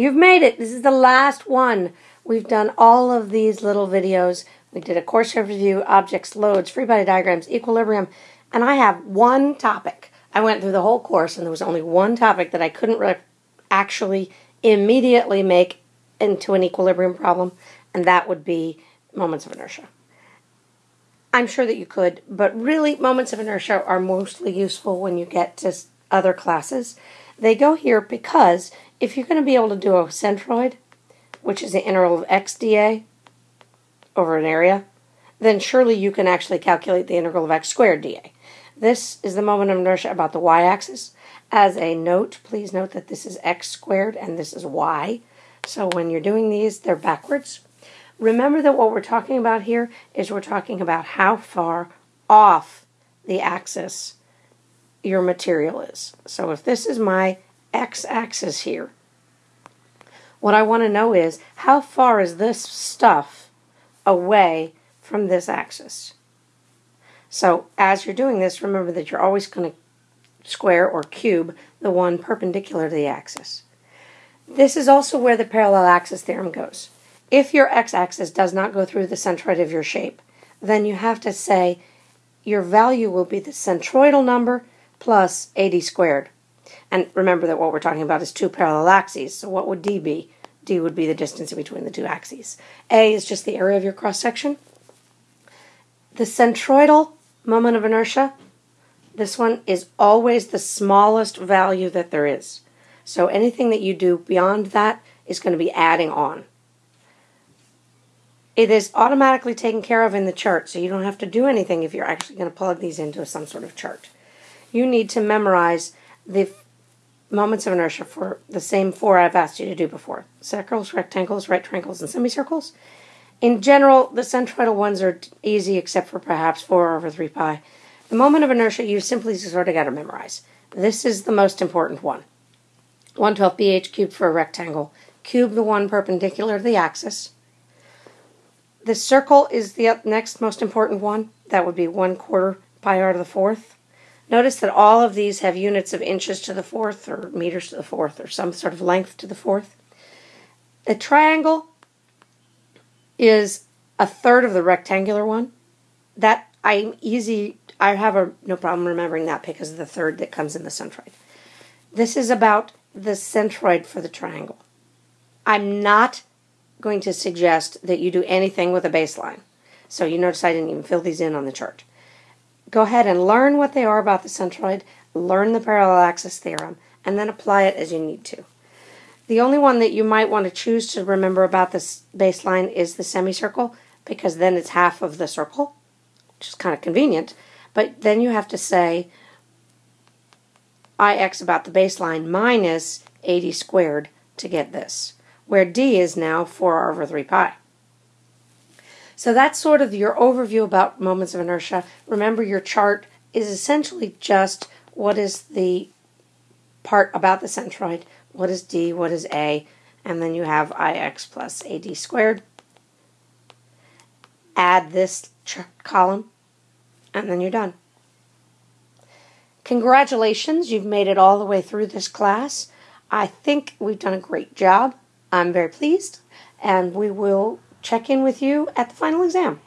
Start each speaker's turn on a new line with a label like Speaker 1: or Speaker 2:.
Speaker 1: You've made it. This is the last one. We've done all of these little videos. We did a course review, objects, loads, free body diagrams, equilibrium, and I have one topic. I went through the whole course and there was only one topic that I couldn't actually immediately make into an equilibrium problem, and that would be moments of inertia. I'm sure that you could, but really, moments of inertia are mostly useful when you get to other classes. They go here because if you're going to be able to do a centroid, which is the integral of x dA over an area, then surely you can actually calculate the integral of x squared dA. This is the moment of inertia about the y-axis. As a note, please note that this is x squared and this is y. So when you're doing these, they're backwards. Remember that what we're talking about here is we're talking about how far off the axis your material is. So if this is my x-axis here, what I want to know is how far is this stuff away from this axis? So as you're doing this, remember that you're always going to square or cube the one perpendicular to the axis. This is also where the parallel axis theorem goes. If your x-axis does not go through the centroid of your shape, then you have to say your value will be the centroidal number plus AD squared. And remember that what we're talking about is two parallel axes. So what would D be? D would be the distance between the two axes. A is just the area of your cross section. The centroidal moment of inertia, this one is always the smallest value that there is. So anything that you do beyond that is going to be adding on. It is automatically taken care of in the chart, so you don't have to do anything if you're actually going to plug these into some sort of chart. You need to memorize the moments of inertia for the same four I've asked you to do before. Circles, rectangles, right triangles, and semicircles. In general, the centroidal ones are easy except for perhaps 4 over 3 pi. The moment of inertia you simply sort of got to memorize. This is the most important one. 112 bh cubed for a rectangle. Cube the one perpendicular to the axis. The circle is the next most important one. That would be 1 quarter pi r to the fourth. Notice that all of these have units of inches to the fourth or meters to the fourth or some sort of length to the fourth. A triangle is a third of the rectangular one. That I'm easy, I have a, no problem remembering that because of the third that comes in the centroid. This is about the centroid for the triangle. I'm not going to suggest that you do anything with a baseline. So you notice I didn't even fill these in on the chart. Go ahead and learn what they are about the centroid, learn the parallel axis theorem, and then apply it as you need to. The only one that you might want to choose to remember about this baseline is the semicircle, because then it's half of the circle, which is kind of convenient. But then you have to say ix about the baseline minus Ad squared to get this where d is now 4r over 3 pi. So that's sort of your overview about moments of inertia. Remember, your chart is essentially just what is the part about the centroid, what is d, what is a, and then you have ix plus ad squared. Add this column, and then you're done. Congratulations, you've made it all the way through this class. I think we've done a great job. I'm very pleased, and we will check in with you at the final exam.